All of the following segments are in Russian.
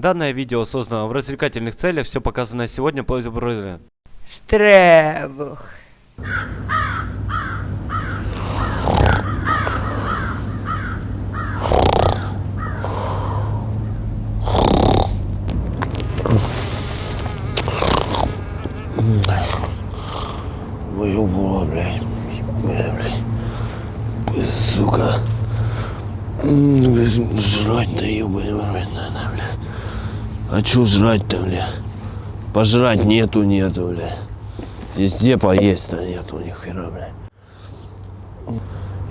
Данное видео создано в развлекательных целях, все показанное сегодня по Штребух. Выебала, блядь. Блядь. Сука. Блядь, Жрать-то ебаный в рот надо, бля. А чё жрать-то, бля? Пожрать нету, нету, бля. Везде поесть-то нету ни хера, бля.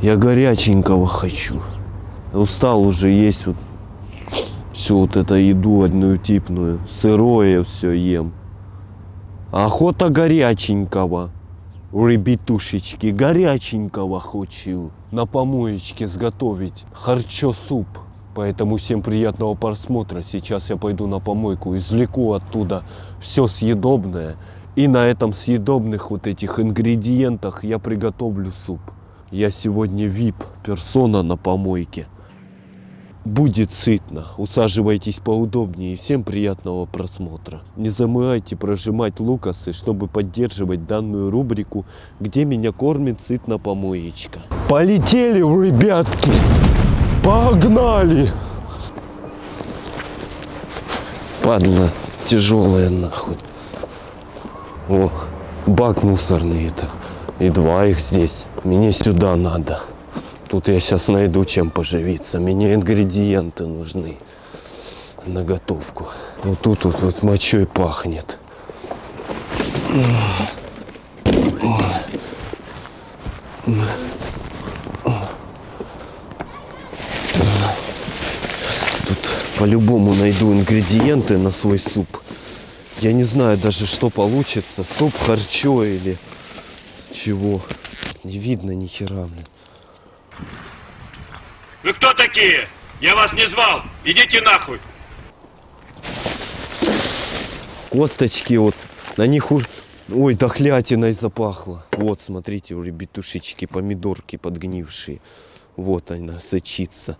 Я горяченького хочу. Устал уже есть вот всю вот эту еду однотипную. Сырое все ем. Охота горяченького. Ребятушечки, горяченького хочу. На помоечке сготовить харчо суп. Поэтому всем приятного просмотра. Сейчас я пойду на помойку, извлеку оттуда все съедобное. И на этом съедобных вот этих ингредиентах я приготовлю суп. Я сегодня VIP персона на помойке. Будет сытно. Усаживайтесь поудобнее. Всем приятного просмотра. Не забывайте прожимать лукасы, чтобы поддерживать данную рубрику, где меня кормит сытно помоечка. Полетели, ребятки! Погнали! Падла тяжелая нахуй. О, бак мусорный это. И два их здесь. Мне сюда надо. Тут я сейчас найду чем поживиться. Мне ингредиенты нужны на готовку. Вот тут вот, вот мочой пахнет. Тут по-любому найду ингредиенты на свой суп. Я не знаю даже, что получится. Суп, харчо или чего. Не видно ни хера, блин. Вы кто такие? Я вас не звал. Идите нахуй. Косточки вот, на них уж... Ой, дохлятиной запахло. Вот, смотрите, у ребятушечки, помидорки подгнившие. Вот она сочится.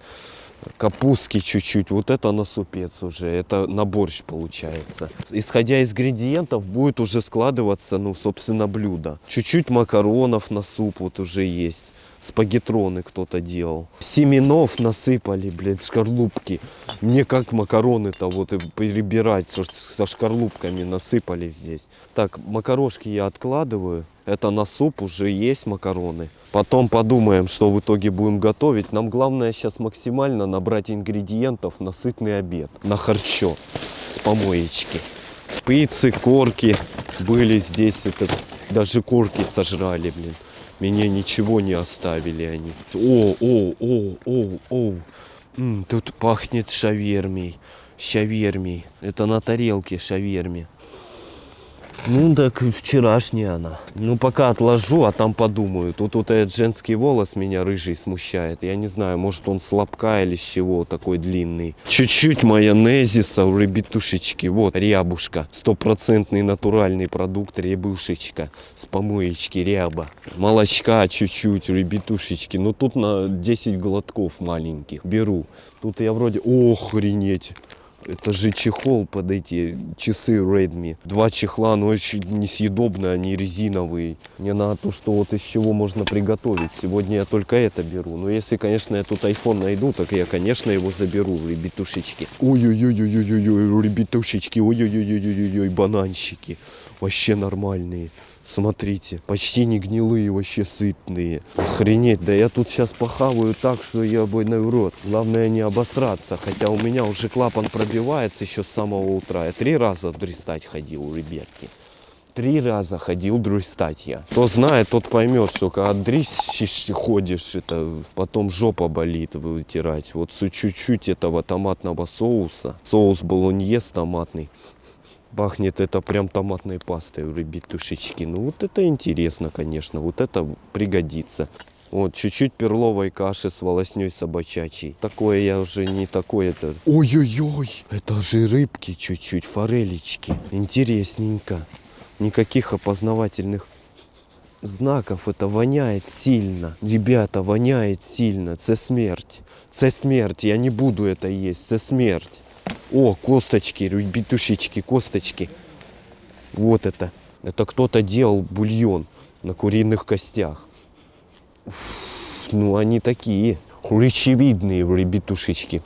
Капустки чуть-чуть. Вот это на супец уже. Это на борщ получается. Исходя из ингредиентов будет уже складываться, ну, собственно, блюдо. Чуть-чуть макаронов на суп вот уже есть. Спагетроны кто-то делал. Семенов насыпали, блядь, шкарлупки. Мне как макароны-то вот и перебирать со, со шкарлупками насыпали здесь. Так, макарошки я откладываю. Это на суп уже есть макароны. Потом подумаем, что в итоге будем готовить. Нам главное сейчас максимально набрать ингредиентов на сытный обед. На харчо с помоечки. Пиццы, корки были здесь. Это, даже корки сожрали, блин. Мне ничего не оставили они. О, о, о, о, о. М, тут пахнет шавермей. Шавермей. Это на тарелке шаверми. Ну, так вчерашняя она. Ну, пока отложу, а там подумаю. Тут вот этот женский волос меня рыжий смущает. Я не знаю, может он слабка или с чего такой длинный. Чуть-чуть майонезиса у ребятушечки. Вот, рябушка. Стопроцентный натуральный продукт рябушечка. С помоечки ряба. Молочка чуть-чуть у ребятушечки. Ну, тут на 10 глотков маленьких беру. Тут я вроде... Охренеть. Это же чехол под эти часы Redmi. Два чехла, но очень несъедобные, они резиновые. Мне надо то, что вот из чего можно приготовить. Сегодня я только это беру. Но если, конечно, я тут iPhone найду, так я, конечно, его заберу, ребятушечки. Ой-ой-ой-ой-ой-ой, ребятушечки, ой-ой-ой-ой-ой, бананчики. Вообще нормальные. Смотрите, почти не гнилые, вообще сытные. Охренеть, да я тут сейчас похаваю так, что я бы в рот. Главное не обосраться, хотя у меня уже клапан пробивается еще с самого утра. Я три раза дристать ходил, ребятки. Три раза ходил дристать я. Кто знает, тот поймет, что когда дрищешь ходишь, это потом жопа болит вытирать. Вот чуть-чуть этого томатного соуса. Соус болоньез томатный. Пахнет это прям томатной пастой ребятушечки. Ну вот это интересно, конечно. Вот это пригодится. Вот, чуть-чуть перловой каши с волосней собачачей. Такое я уже не такое это. Ой-ой-ой, это же рыбки чуть-чуть, форелечки. Интересненько. Никаких опознавательных знаков. Это воняет сильно. Ребята, воняет сильно. Це смерть. Це смерть. Я не буду это есть. Це смерть. О, косточки, ребятушечки, косточки. Вот это. Это кто-то делал бульон на куриных костях. Уф, ну, они такие. Хрящевидные ребятушечки.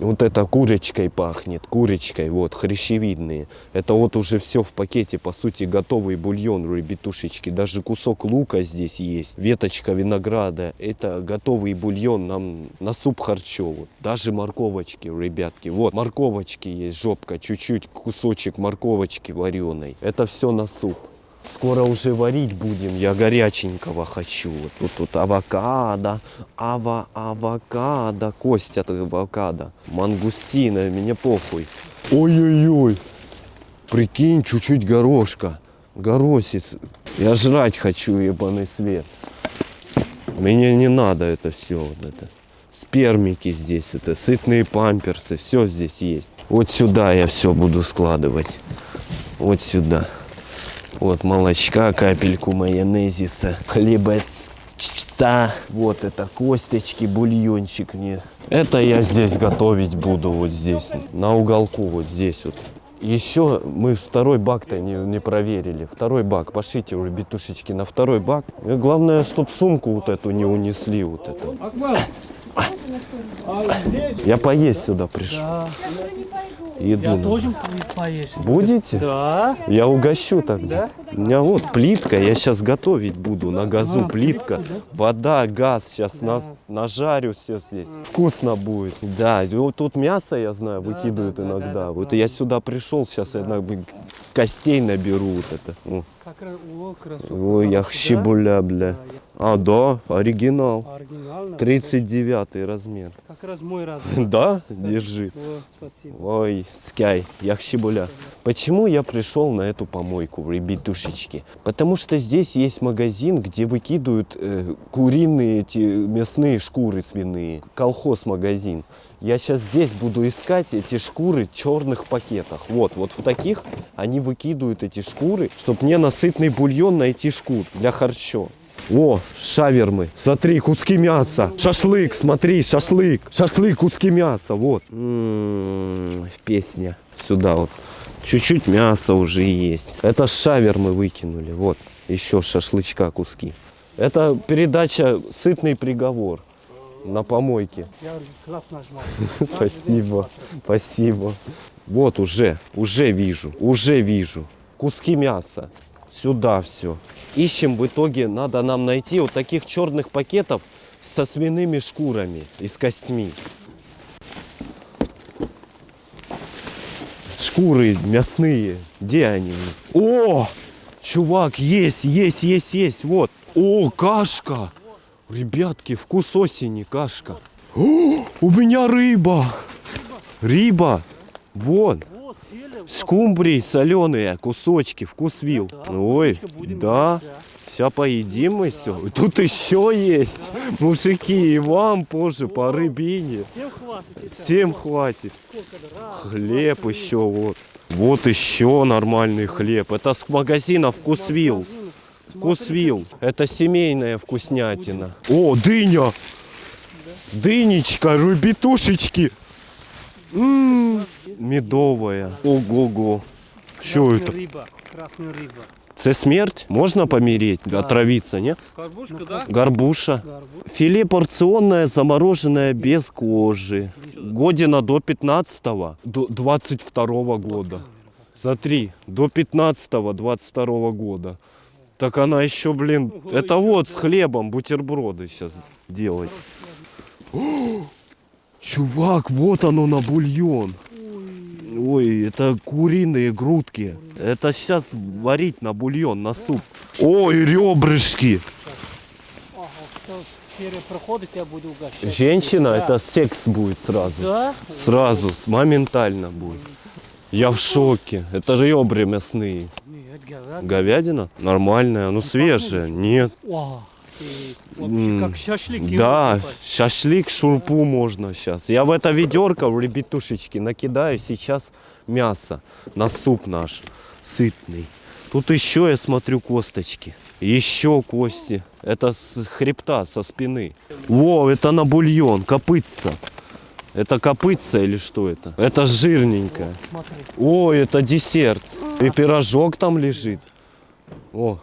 Вот это курочкой пахнет, курочкой, вот, хрящевидные. Это вот уже все в пакете, по сути, готовый бульон, ребятушечки. Даже кусок лука здесь есть, веточка винограда. Это готовый бульон нам на суп харчо. Вот. Даже морковочки, ребятки. Вот, морковочки есть, жопка, чуть-чуть кусочек морковочки вареной. Это все на суп. Скоро уже варить будем, я горяченького хочу. Вот тут, тут авокадо, ава, авокадо, кость от авокадо, мангустина, мне похуй. Ой-ой-ой, прикинь, чуть-чуть горошка, горосец. Я жрать хочу, ебаный свет. Мне не надо это все, вот это. Спермики здесь, это сытные памперсы, все здесь есть. Вот сюда я все буду складывать. Вот сюда. Вот молочка, капельку майонезица, хлебца. Вот это косточки, бульончик мне. Это я здесь готовить буду, вот здесь, на уголку, вот здесь вот. Еще мы второй бак-то не, не проверили. Второй бак, пошлите, ребятушечки, на второй бак. И главное, чтоб сумку вот эту не унесли, вот эту. Я поесть сюда пришел. Да. Еду. Я тоже поешь. Будете? Да. Я угощу тогда. У меня вот плитка, я сейчас готовить буду на газу. А, плитка, плитку, вода, газ. Сейчас Да. нажарю все здесь. Вкусно будет. Да, вот тут мясо, я знаю, Да, выкидывают да, да, иногда. да, да, вот да. я сюда пришел, сейчас я на- костей наберу вот это. О, Как раз, о, красота. Ой, я Да? щебуля, бля. А, да, оригинал. Оригинально. 39 размер. Как раз мой размер. Да? Держи. О, спасибо. Ой, скай, яхщебуля. Почему я пришел на эту помойку, ребятушечки? Потому что здесь есть магазин, где выкидывают э, куриные эти мясные шкуры свиные. Колхоз-магазин. Я сейчас здесь буду искать эти шкуры в черных пакетах. Вот, вот в таких они выкидывают эти шкуры, чтобы мне на сытный бульон найти шкур для харчо. О, шавермы. Смотри, куски мяса. Шашлык, смотри, шашлык. Шашлык, куски мяса. Вот. М, Песня. Сюда вот. Чуть-чуть мяса уже есть. Это шавермы выкинули. Вот. Еще шашлычка куски. Это передача «Сытный приговор» на помойке. Я класс нажимал. Спасибо, спасибо. Вот уже, уже вижу, уже вижу. Куски мяса. Сюда все. Ищем в итоге, надо нам найти вот таких черных пакетов со свиными шкурами и с костьми. Шкуры мясные. Где они? О! Чувак, есть, есть, есть, есть. Вот. О, кашка. Ребятки, вкус осени, кашка. О, у меня рыба. Рыба. Вон. Скумбрии соленые, кусочки, вкус вил. Ой, да. Сейчас поедим мы все. Тут еще есть. Мужики, и вам позже по рыбине. Всем хватит. Хлеб еще вот. Вот еще нормальный хлеб. Это с магазина Вкусвилл. Магазин. Вкусвилл. Это семейная вкуснятина. О, дыня. Дынечка, рыбитушечки. М, Медовая. Ого-го. Что Красная это? рыба. Красная рыба. Це смерть? Можна помереть, отравиться, не? Горбушка, да? Горбуша. Горбуша. Филе порционное, замороженное без кожи. Година до 15 до 22 года. Смотри, до 15-22 года. Так она еще, блин, Ого, это вот да. с хлебом бутерброды сейчас делать. Чувак, вот оно на бульон. Ой, это куриные грудки. Это сейчас варить на бульон, на суп. Ой, ребрышки. Ага, кто серия проходит, я буду угощать. Женщина, Да. это секс будет сразу. Да? Сразу, с- моментально будет. Я в шоке. Это же ребра мясные. Нет, говядина. Говядина? Нормальная, ну свежая. Нет. И Вообще как шашлыки. Да, выкупать. шашлык, шурпу можно сейчас. Я в это ведерко, в ребятушечки, накидаю сейчас мясо на суп наш сытный. Тут еще я смотрю косточки. Еще кости. Это с хребта, со спины. Во, это на бульон, копытца. Это копытца или что это? Это жирненькая. Смотри. О, это десерт. И пирожок там лежит. О.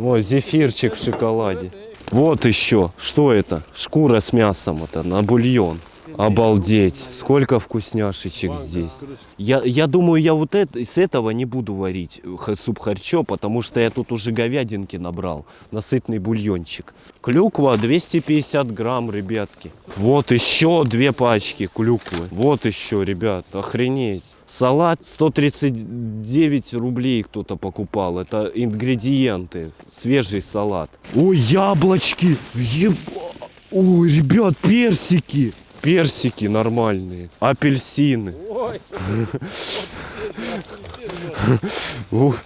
О, зефирчик в шоколаде. Вот еще. Что это? Шкура с мясом. Это на бульон. Обалдеть. Сколько вкусняшечек здесь. Я, я думаю, я вот это, с этого не буду варить э, суп харчо, потому что я тут уже говядинки набрал. Насытный бульончик. Клюква 250 грамм, ребятки. Вот еще две пачки клюквы. Вот еще, ребят, охренеть. Салат 139 рублей кто-то покупал. Это ингредиенты. Свежий салат. Ой, яблочки. Еба... Ой, ребят, персики. Персики нормальные. Апельсины. Ой,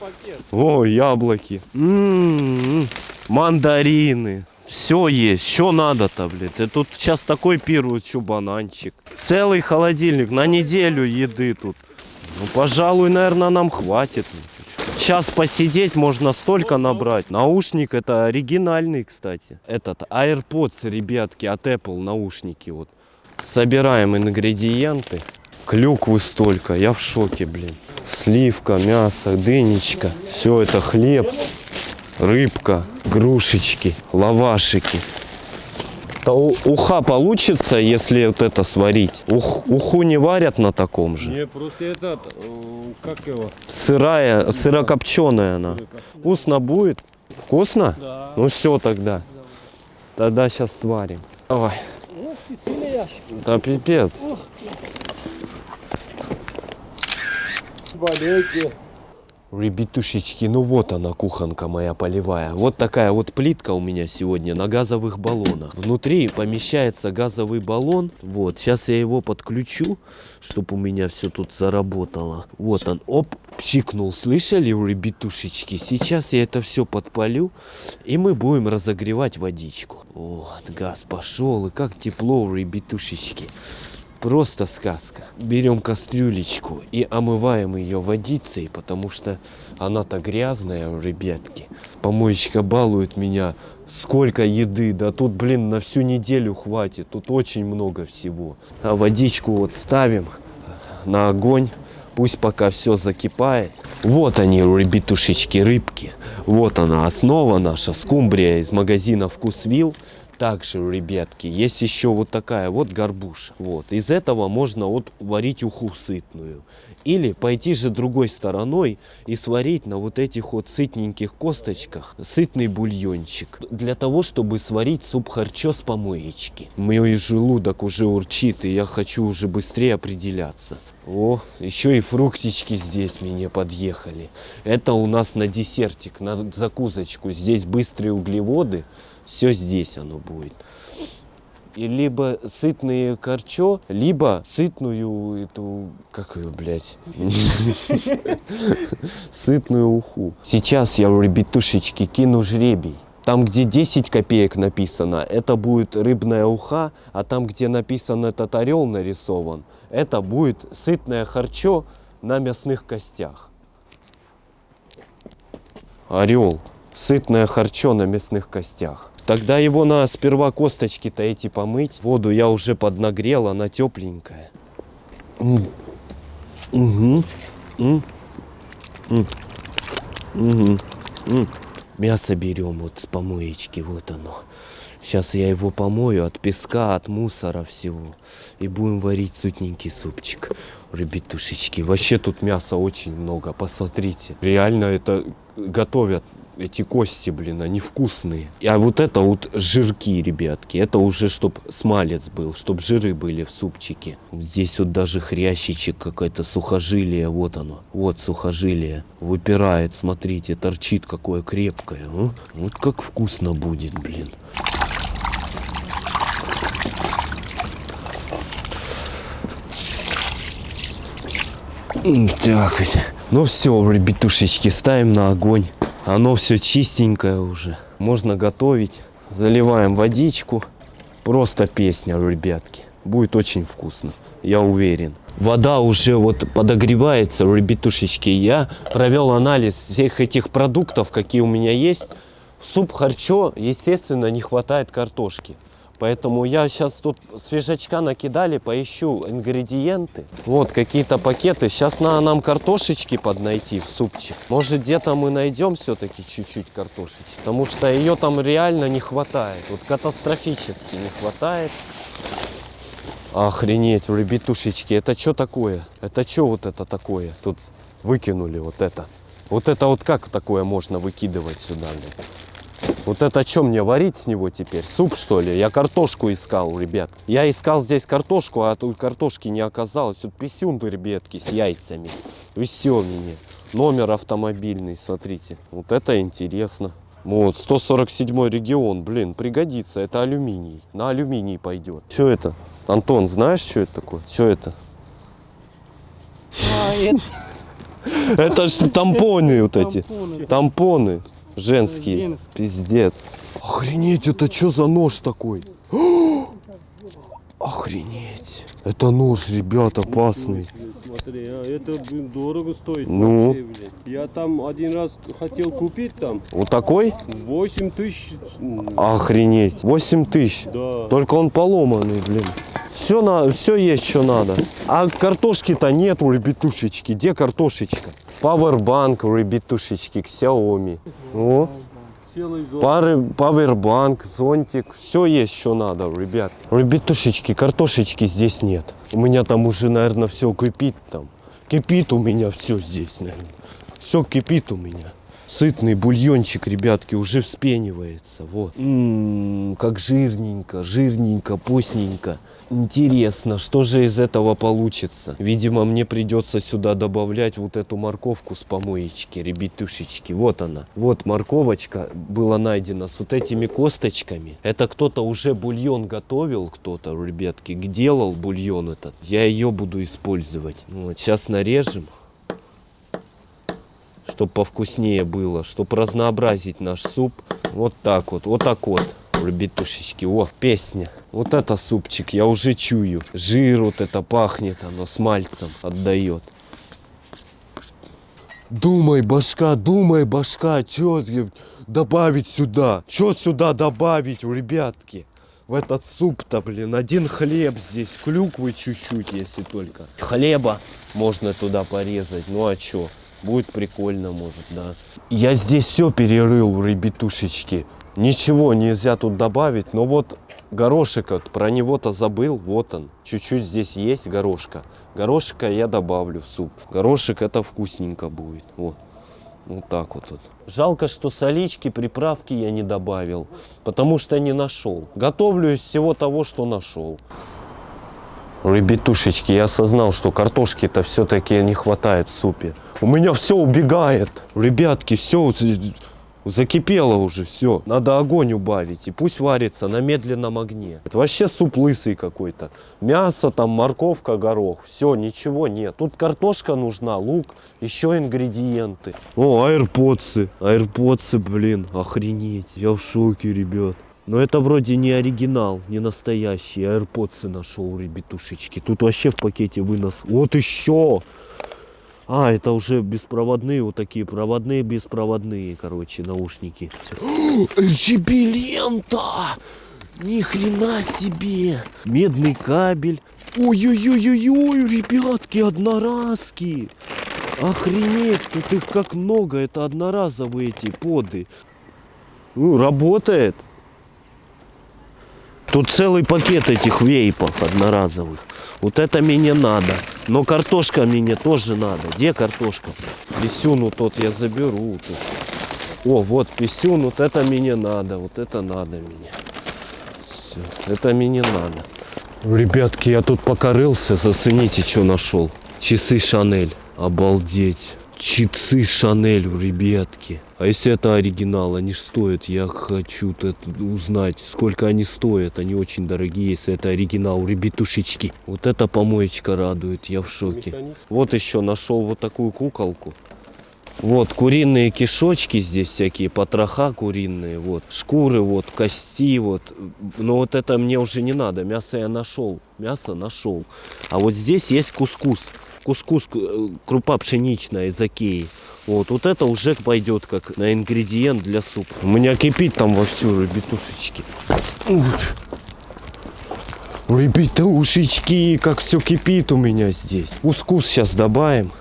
О, яблоки. М-м-м. Мандарины. Все есть. Что надо-то, блядь? И тут сейчас такой пир, вот что бананчик. Целый холодильник на неделю еды тут. Ну, пожалуй, наверное, нам хватит. Сейчас посидеть можно столько набрать. Наушник это оригинальный, кстати. Этот AirPods, ребятки, от Apple наушники вот. Собираем ингредиенты. Клюквы столько, я в шоке, блин. Сливка, мясо, дынечка. Все это хлеб, рыбка, грушечки, лавашики. У- уха получится, если вот это сварить. Ух- уху не варят на таком же. Не, просто этот, э, как его? Сырая, сырокопченая она. Вкусно будет? Вкусно? да. Ну все тогда. Тогда сейчас сварим. Давай. Да пипец. Болейте. Ребятушечки, ну вот она, кухонка моя полевая. Вот такая вот плитка у меня сегодня на газовых баллонах. Внутри помещается газовый баллон. Вот, сейчас я его подключу, чтобы у меня все тут заработало. Вот он, оп, пшикнул. Слышали, ребятушечки? Сейчас я это все подпалю, и мы будем разогревать водичку. Вот, газ пошел, и как тепло, ребятушечки. Просто сказка. Берем кастрюлечку и омываем ее водицей, потому что она-то грязная, ребятки. Помоечка балует меня. Сколько еды, да тут, блин, на всю неделю хватит. Тут очень много всего. А водичку вот ставим на огонь. Пусть пока все закипает. Вот они, ребятушечки, рыбки. Вот она, основа наша, скумбрия из магазина Вкусвилл. Также, ребятки, есть еще вот такая вот горбуша. Вот. Из этого можно вот варить уху сытную. Или пойти же другой стороной и сварить на вот этих вот сытненьких косточках сытный бульончик. Для того, чтобы сварить суп харчо с помоечки. Мой желудок уже урчит, и я хочу уже быстрее определяться. О, еще и фруктички здесь мне подъехали. Это у нас на десертик, на закусочку. Здесь быстрые углеводы. Все здесь оно будет. И либо сытные корчо, либо сытную эту, как ее, блядь, сытную уху. Сейчас я, ребятушечки, кину жребий. Там, где 10 копеек написано, это будет рыбная уха, а там, где написан этот орел нарисован, это будет сытное харчо на мясных костях. Орел. Сытное харчо на мясных костях. Тогда его надо сперва косточки-то эти помыть. Воду я уже поднагрел, она тепленькая. Мгм. М. Мясо берем вот с помоечки, вот оно. Сейчас я его помою от песка, от мусора всего. И будем варить сытненький супчик. Ребятушечки, вообще тут мяса очень много, посмотрите. Реально это готовят эти кости, блин, они вкусные. А вот это вот жирки, ребятки, это уже чтоб смалец был, чтоб жиры были в супчике. Здесь вот даже хрящичек какое-то, сухожилие, вот оно. Вот сухожилие выпирает, смотрите, торчит какое крепкое. а. Вот как вкусно будет, блин. Так. Ну все, ребятушечки, ставим на огонь. Оно все чистенькое уже. Можно готовить. Заливаем водичку. Просто песня, ребятки. Будет очень вкусно, я уверен. Вода уже вот подогревается, ребятушечки. Я провел анализ всех этих продуктов, какие у меня есть. Суп харчо, естественно, не хватает картошки. Поэтому я сейчас тут свежачка накидали, поищу ингредиенты. Вот какие-то пакеты. Сейчас надо нам картошечки поднайти в супчик. Может где-то мы найдем все-таки чуть-чуть картошечки. Потому что ее там реально не хватает. Вот катастрофически не хватает. Охренеть, ребятушечки, это что такое? Это что вот это такое? Тут выкинули вот это. Вот это вот как такое можно выкидывать сюда? блин? Вот это что мне варить с него теперь? Суп что ли? Я картошку искал, ребят. Я искал здесь картошку, а тут картошки не оказалось. Тут писюнты, ребятки, с яйцами. Веселенькие. Номер автомобильный, смотрите. Вот это интересно. Вот, 147 регион, блин, пригодится. Это алюминий. На алюминий пойдет. Что это? Антон, знаешь, что это такое? Что это? А, это Это же тампоны вот эти. тампоны. Тампоны женские. Женские. Пиздец. Охренеть, это что за нож такой? Охренеть. Это нож, ребят, опасный. Смотри, а это блин, дорого стоит. Ну? вообще. Я там один раз хотел купить там Вот такой? 8 тысяч. Охренеть. 8 тысяч. Да. Только он поломанный, блин. Все, на, все есть, что надо. А картошки-то нету, ребятушечки. Где картошечка? Пауэрбанк, ребятушечки, к Xiaomi. О, пары, пауэрбанк, зонтик. Все есть, что надо, ребят. Ребятушечки, картошечки здесь нет. У меня там уже, наверное, все кипит там. Кипит у меня все здесь, наверное. Все кипит у меня. Сытный бульончик, ребятки, уже вспенивается. Вот. М, как жирненько, жирненько, постненько. Интересно, что же из этого получится? Видимо, мне придется сюда добавлять вот эту морковку с помоечки, ребятушечки. Вот она. Вот морковочка была найдена с вот этими косточками. Это кто-то уже бульон готовил, кто-то, ребятки, делал бульон этот. Я ее буду использовать. Вот, сейчас нарежем чтобы повкуснее было, чтобы разнообразить наш суп. Вот так вот, вот так вот, ребятушечки. О, песня. Вот это супчик, я уже чую. Жир вот это пахнет, оно с мальцем отдает. Думай, башка, думай, башка, что добавить сюда? Что сюда добавить, ребятки? В этот суп-то, блин, один хлеб здесь, клюквы чуть-чуть, если только. Хлеба можно туда порезать, ну а чё? Будет прикольно, может, да. Я здесь все перерыл, ребятушечки. Ничего нельзя тут добавить, но вот горошек, про него-то забыл, вот он. Чуть-чуть здесь есть горошка. Горошика я добавлю в суп. Горошек это вкусненько будет, вот. Вот так вот. вот. Жалко, что солички, приправки я не добавил, потому что не нашел. Готовлю из всего того, что нашел. Ребятушечки, я осознал, что картошки-то все-таки не хватает в супе. У меня все убегает. Ребятки, все закипело уже, все. Надо огонь убавить, и пусть варится на медленном огне. Это вообще суп лысый какой-то. Мясо, там, морковка, горох. Все, ничего нет. Тут картошка нужна, лук, еще ингредиенты. О, аирподсы. Аирподсы, блин, охренеть. Я в шоке, ребят. Но это вроде не оригинал, не настоящий. AirPods нашел, ребятушечки. Тут вообще в пакете вынос. Вот еще! А, это уже беспроводные, вот такие проводные, беспроводные, короче, наушники. RGB лента! Ни хрена себе! Медный кабель. Ой-ой-ой-ой-ой, ребятки, одноразки! Охренеть, тут их как много, это одноразовые эти поды. Ну, работает. Тут целый пакет этих вейпов одноразовых. Вот это мне надо. Но картошка мне тоже надо. Где картошка? Писюну тот я заберу. Тут. О, вот писюн, вот это мне надо. Вот это надо мне. Все, это мне надо. Ребятки, я тут покорылся. Зацените, что нашел. Часы Шанель. Обалдеть. Часы Шанель, ребятки. А если это оригинал, они ж стоят, я хочу узнать, сколько они стоят. Они очень дорогие, если это оригинал, ребятушечки. Вот эта помоечка радует, я в шоке. Вот еще нашел вот такую куколку. Вот куриные кишочки здесь всякие, потроха куриные, вот шкуры, вот кости, вот. Но вот это мне уже не надо. Мясо я нашел, мясо нашел. А вот здесь есть кускус, кускус э, крупа пшеничная из Океи. Вот, вот это уже пойдет как на ингредиент для супа. У меня кипит там вовсю, ребятушечки. Вот. Ребята, ушечки, как все кипит у меня здесь. Кускус сейчас добавим.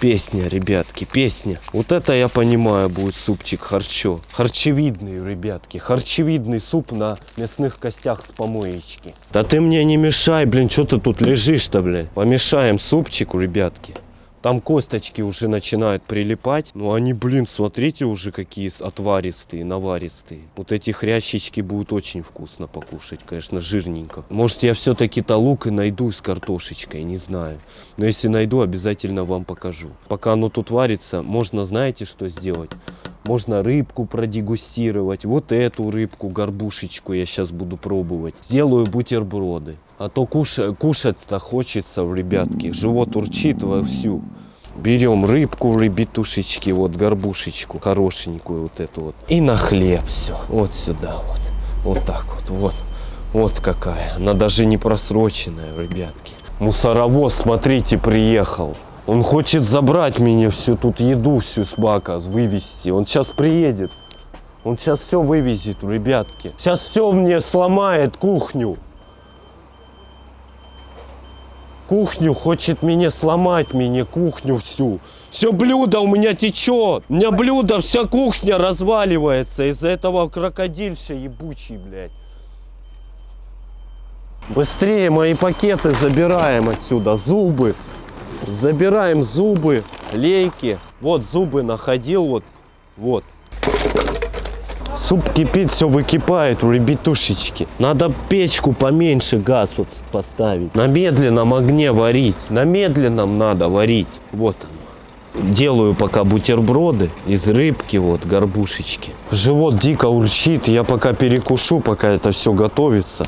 Песня, ребятки, песня. Вот это я понимаю будет супчик харчо. Харчевидный, ребятки. Харчевидный суп на мясных костях с помоечки. Да ты мне не мешай, блин, что ты тут лежишь-то, блин. Помешаем супчику, ребятки. Там косточки уже начинают прилипать. Ну они, блин, смотрите уже какие отваристые, наваристые. Вот эти хрящички будут очень вкусно покушать, конечно, жирненько. Может я все-таки-то лук и найду с картошечкой, не знаю. Но если найду, обязательно вам покажу. Пока оно тут варится, можно, знаете, что сделать? Можно рыбку продегустировать. Вот эту рыбку, горбушечку я сейчас буду пробовать. Сделаю бутерброды. А то куша- кушать-то хочется, ребятки. Живот урчит вовсю. Берем рыбку, ребятушечки, вот горбушечку, хорошенькую вот эту вот. И на хлеб все. Вот сюда вот. Вот так вот, вот. Вот какая. Она даже не просроченная, ребятки. Мусоровоз, смотрите, приехал. Он хочет забрать мне всю тут еду, всю с бака, вывезти. Он сейчас приедет. Он сейчас все вывезет, ребятки. Сейчас все мне сломает кухню. Кухню хочет мне сломать, мне кухню всю. Все блюдо у меня течет. У меня блюдо, вся кухня разваливается из-за этого крокодильша ебучий, блядь. Быстрее мои пакеты забираем отсюда. Зубы. Забираем зубы, лейки. Вот зубы находил, вот. Вот. Суп кипит, все выкипает, ребятушечки. Надо печку поменьше газ вот поставить. На медленном огне варить. На медленном надо варить. Вот оно. Делаю пока бутерброды из рыбки, вот, горбушечки. Живот дико урчит, я пока перекушу, пока это все готовится.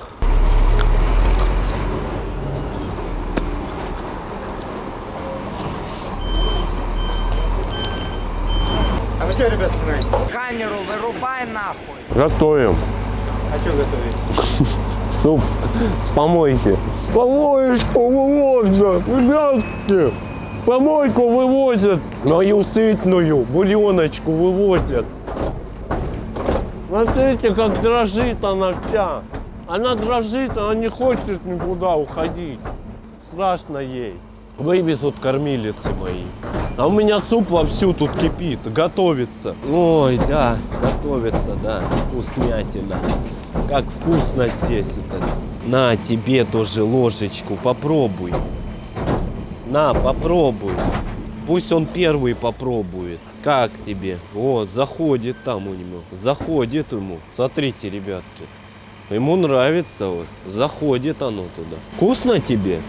А вы что, ребят, снимаете? Камеру вырубай нахуй. Готовим. А что готовить? Суп с помойки. Помоечку вывозят, ребятки. Помойку вывозят. Мою сытную бульоночку вывозят. Смотрите, как дрожит она вся. Она дрожит, она не хочет никуда уходить. Страшно ей. Вывезут кормилицы мои. А у меня суп вовсю тут кипит, готовится. Ой, да, готовится, да, вкуснятина. Как вкусно здесь это. На тебе тоже ложечку, попробуй. На, попробуй. Пусть он первый попробует. Как тебе? О, заходит там у него. Заходит ему. Смотрите, ребятки. Ему нравится вот. Заходит оно туда. Вкусно тебе?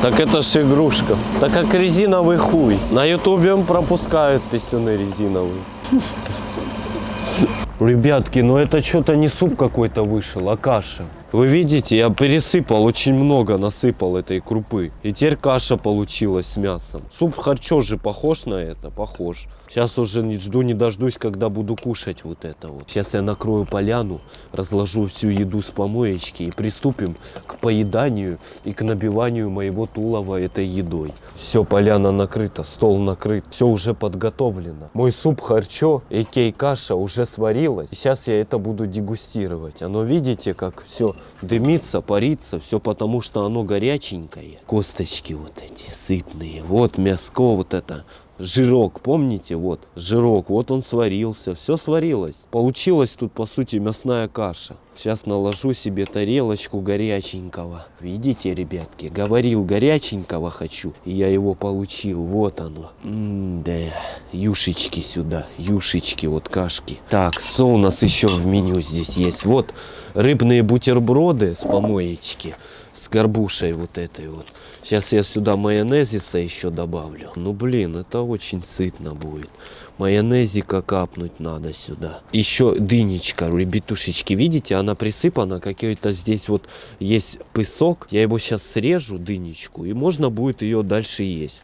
Так это ж игрушка. Так как резиновый хуй. На ютубе он пропускают писюны резиновые. Ребятки, ну это что-то не суп какой-то вышел, а каша. Вы видите, я пересыпал, очень много насыпал этой крупы. И теперь каша получилась с мясом. Суп харчо же похож на это? Похож. Сейчас уже не жду, не дождусь, когда буду кушать вот это вот. Сейчас я накрою поляну, разложу всю еду с помоечки и приступим к поеданию и к набиванию моего тулова этой едой. Все, поляна накрыта, стол накрыт, все уже подготовлено. Мой суп харчо, экей каша уже сварилась. Сейчас я это буду дегустировать. Оно, видите, как все дымится, парится, все потому, что оно горяченькое. Косточки вот эти сытные, вот мяско вот это жирок, помните, вот, жирок, вот он сварился, все сварилось. Получилась тут, по сути, мясная каша. Сейчас наложу себе тарелочку горяченького. Видите, ребятки, говорил горяченького хочу, и я его получил, вот оно. М-да, юшечки сюда, юшечки, вот кашки. Так, что у нас еще в меню здесь есть? Вот, рыбные бутерброды с помоечки с горбушей вот этой вот. Сейчас я сюда майонезиса еще добавлю. Ну блин, это очень сытно будет. Майонезика капнуть надо сюда. Еще дынечка, ребятушечки, видите, она присыпана какой-то здесь вот есть песок. Я его сейчас срежу, дынечку, и можно будет ее дальше есть.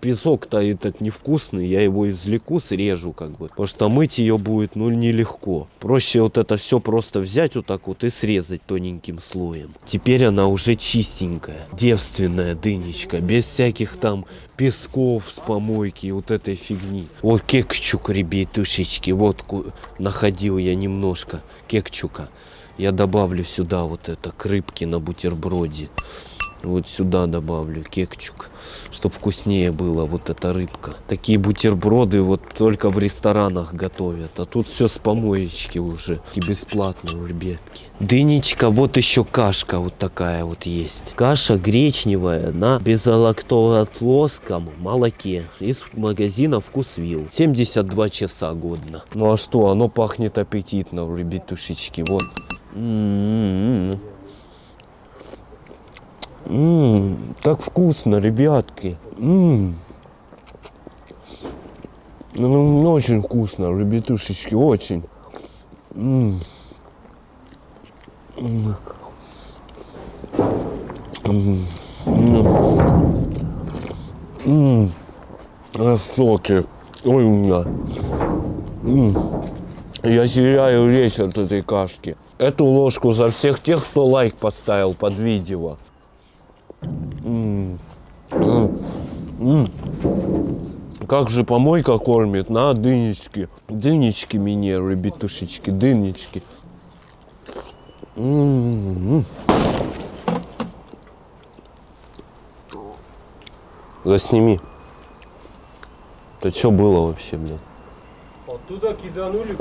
Песок-то этот невкусный, я его извлеку, срежу как бы. Потому что мыть ее будет, ну, нелегко. Проще вот это все просто взять вот так вот и срезать тоненьким слоем. Теперь она уже чистенькая, девственная дынечка, без всяких там песков с помойки вот этой фигни. Вот кекчук, ребятушечки, вот находил я немножко кекчука. Я добавлю сюда вот это к рыбке на бутерброде. Вот сюда добавлю кекчук, чтобы вкуснее была вот эта рыбка. Такие бутерброды вот только в ресторанах готовят, а тут все с помоечки уже и бесплатно у ребятки. Дынечка, вот еще кашка вот такая вот есть. Каша гречневая на безлактозлоском молоке из магазина Вкусвилл. 72 часа годно. Ну а что, оно пахнет аппетитно, ребятушечки, вот. М-м-м. Ммм, так вкусно, ребятки. Ммм. Ну, очень вкусно, ребятушечки, очень. Ммм. М. М. М. Шоке. Ой, у меня. М. Я теряю речь от этой кашки. Эту ложку за всех тех, кто лайк поставил под видео. Как же помойка кормит на дынечки. Дынечки мне, ребятушечки, дынечки. М. Засними. Это что было вообще, блядь? Оттуда киданули.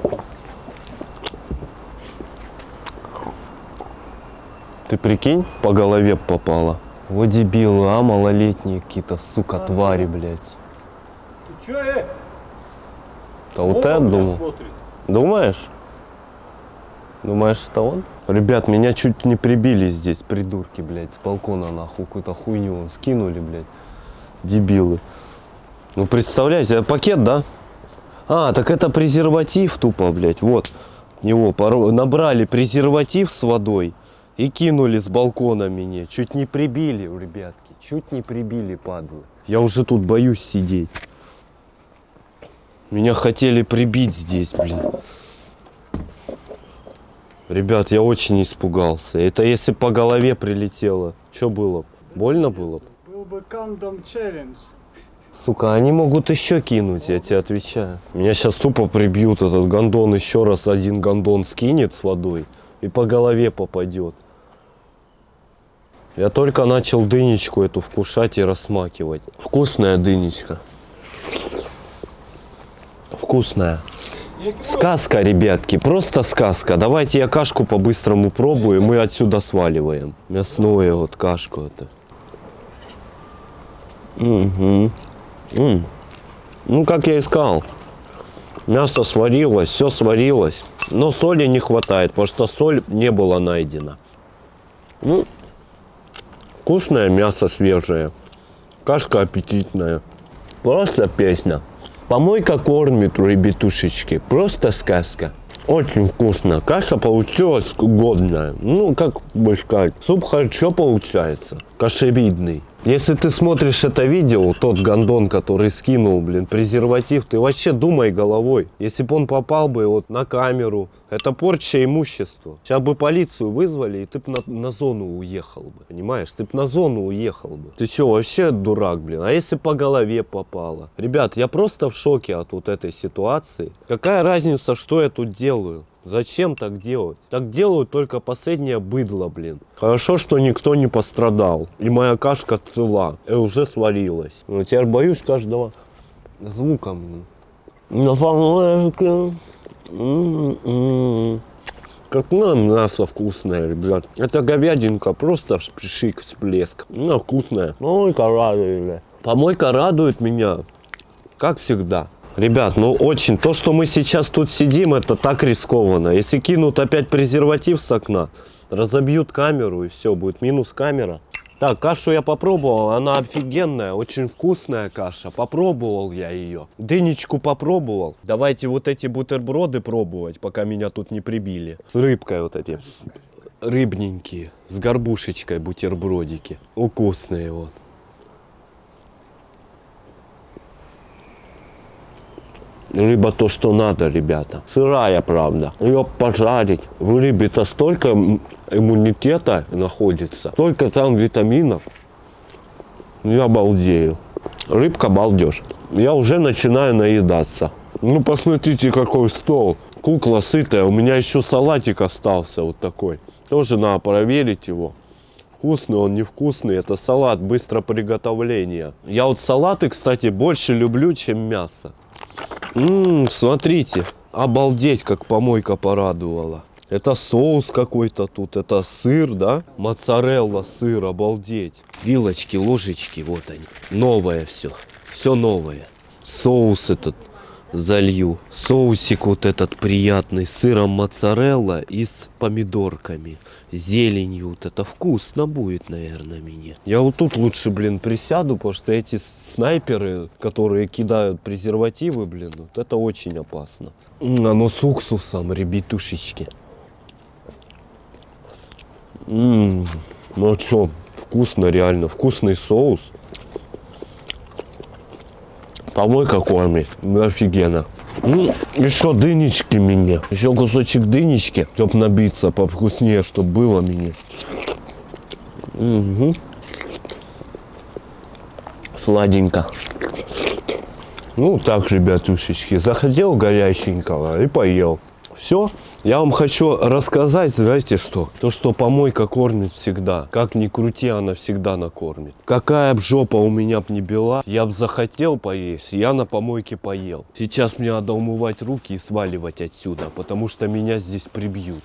Ты прикинь, по голове попало. Вот дебилы, а малолетние какие-то, сука, твари, блядь. Ты чё, э? Да вот это думал. смотрит. Думаешь? Думаешь, это он? Ребят, меня чуть не прибили здесь, придурки, блядь, с балкона нахуй, какую-то хуйню он скинули, блядь. Дебилы. Ну, представляете, а пакет, да? А, так это презерватив тупо, блядь, вот. Поро- набрали презерватив с водой и кинули с балкона мне. Чуть не прибили, ребятки, чуть не прибили, падлы. Я уже тут боюсь сидеть. Меня хотели прибить здесь, блин. Ребят, я очень испугался. Это если по голове прилетело. Что было? Больно было? Был бы кондом челлендж. Сука, они могут еще кинуть, я тебе отвечаю. Меня сейчас тупо прибьют, этот гондон еще раз один гондон скинет с водой и по голове попадет. Я только начал дынечку эту вкушать и рассмакивать. Вкусная дынечка. Вкусная. Сказка, ребятки, просто сказка. Давайте я кашку по-быстрому пробую, и мы отсюда сваливаем. Мясное вот кашку это. М. Ну, как я и сказал, мясо сварилось, все сварилось, но соли не хватает, потому что соль не была найдена. Ну, вкусное мясо свежее, кашка аппетитная, просто песня. Помойка кормит, ребятушечки, просто сказка. Очень вкусно. Каша получилась годная. Ну, как бы сказать, суп хорошо получается. Кашевидный. Если ты смотришь это видео, тот гондон, который скинул, блин, презерватив, ты вообще думай головой. Если бы он попал бы вот на камеру, это порча имущества. Сейчас бы полицию вызвали, и ты бы на, на зону уехал бы, понимаешь? Ты бы на зону уехал бы. Ты что, вообще дурак, блин? А если по голове попало? Ребят, я просто в шоке от вот этой ситуации. Какая разница, что я тут делаю? Зачем так делать? Так делают только последнее быдло, блин. Хорошо, что никто не пострадал. И моя кашка цела. И уже сварилась. Но теперь боюсь каждого звука, блин. На помойке. М-м-м. Какое мясо вкусное, ребят. Это говядинка, просто шик, всплеск. Ну, вкусная. Помойка радует, бля. Помойка радует меня, как всегда. Ребят, ну очень, то, что мы сейчас тут сидим, это так рискованно. Если кинут опять презерватив с окна, разобьют камеру и все, будет минус камера. Так, кашу я попробовал, она офигенная, очень вкусная каша. Попробовал я ее. Дынечку попробовал. Давайте вот эти бутерброды пробовать, пока меня тут не прибили. С рыбкой вот эти. Рыбненькие. С горбушечкой бутербродики. Вкусные вот. Рыба то, что надо, ребята. Сырая, правда. Ее пожарить. В рыбе-то столько иммунитета находится. Столько там витаминов. Я балдею. Рыбка балдеж. Я уже начинаю наедаться. Ну, посмотрите, какой стол. Кукла сытая. У меня еще салатик остался вот такой. Тоже надо проверить его. Вкусный он, невкусный. Это салат быстро приготовления. Я вот салаты, кстати, больше люблю, чем мясо. Ммм, смотрите. Обалдеть, как помойка порадовала. Это соус какой-то тут, это сыр, да? Моцарелла, сыр, обалдеть. Вилочки, ложечки, вот они. Новое все, все новое. Соус этот залью. Соусик вот этот приятный, сыром моцарелла и с помидорками. Зеленью вот это вкусно будет, наверное, мне. Я вот тут лучше, блин, присяду, потому что эти снайперы, которые кидают презервативы, блин, вот это очень опасно. Оно с уксусом, ребятушечки. М, Ну что, вкусно реально, вкусный соус. Помойка кормит, ну офигенно. М, Еще дынечки мне, еще кусочек дынечки, чтоб набиться повкуснее, чтоб было мне. Мгм. Сладенько. Ну так, ребятушечки, захотел горяченького и поел. Все. Я вам хочу рассказать, знаете что? То, что помойка кормит всегда. Как ни крути, она всегда накормит. Какая б жопа у меня б не была, я б захотел поесть, я на помойке поел. Сейчас мне надо умывать руки и сваливать отсюда, потому что меня здесь прибьют.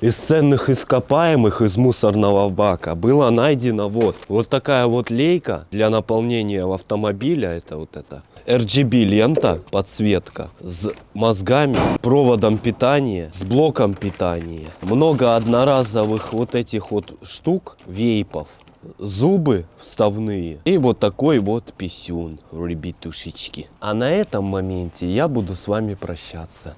Из ценных ископаемых из мусорного бака было найдено вот, вот такая вот лейка для наполнения автомобиля. Это вот это RGB лента, подсветка с мозгами, проводом питания, с блоком питания. Много одноразовых вот этих вот штук, вейпов. Зубы вставные и вот такой вот писюн, ребятушечки. А на этом моменте я буду с вами прощаться.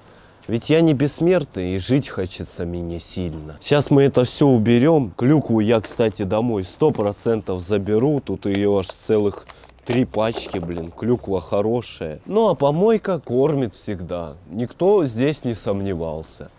Ведь я не бессмертный и жить хочется мне сильно. Сейчас мы это все уберем. Клюкву я, кстати, домой сто процентов заберу. Тут ее аж целых три пачки, блин. Клюква хорошая. Ну а помойка кормит всегда. Никто здесь не сомневался.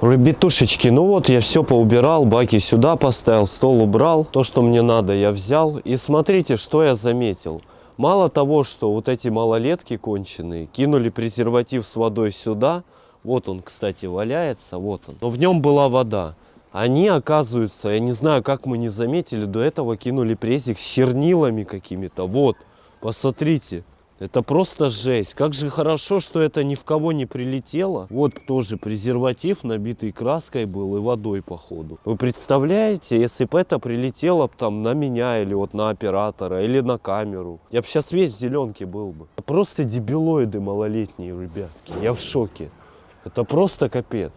Ребятушечки, ну вот я все поубирал, баки сюда поставил, стол убрал. То, что мне надо, я взял. И смотрите, что я заметил. Мало того, что вот эти малолетки конченые кинули презерватив с водой сюда, вот он, кстати, валяется, вот он. Но в нем была вода. Они, оказывается, я не знаю, как мы не заметили, до этого кинули презик с чернилами какими-то. Вот, посмотрите. Это просто жесть. Как же хорошо, что это ни в кого не прилетело. Вот тоже презерватив, набитый краской был и водой, походу. Вы представляете, если бы это прилетело там на меня или вот на оператора, или на камеру. Я бы сейчас весь в зеленке был бы. Просто дебилоиды малолетние, ребятки. Я в шоке. Это просто капец.